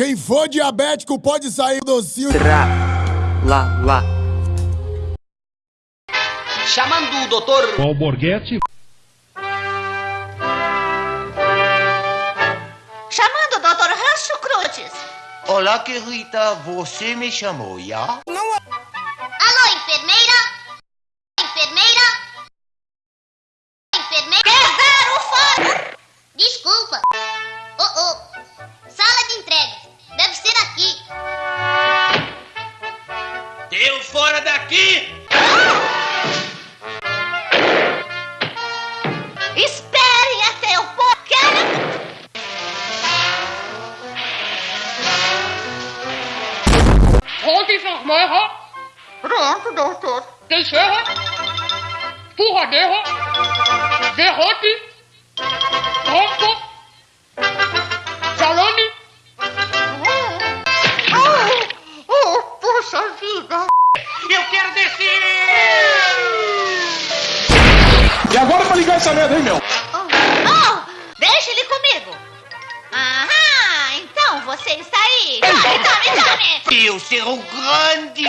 Quem for diabético pode sair docinho. Tra, lá, lá. Chamando o doutor O Alborguete Chamando o Dr. Rancho Cruzes. Olá, querida, você me chamou, já? Fora daqui! Esperem até eu pôr. Pronto, enfermeira. Pronto, doutor. Teixeira. Furradeira. Derrote. Pronto. Salame. Oh, oh, puxa vida. Eu quero descer! E agora pra ligar essa merda, hein, meu? Oh, oh, deixa ele comigo. Aham, então você está aí. Tome, tome, tome. Eu ser um grande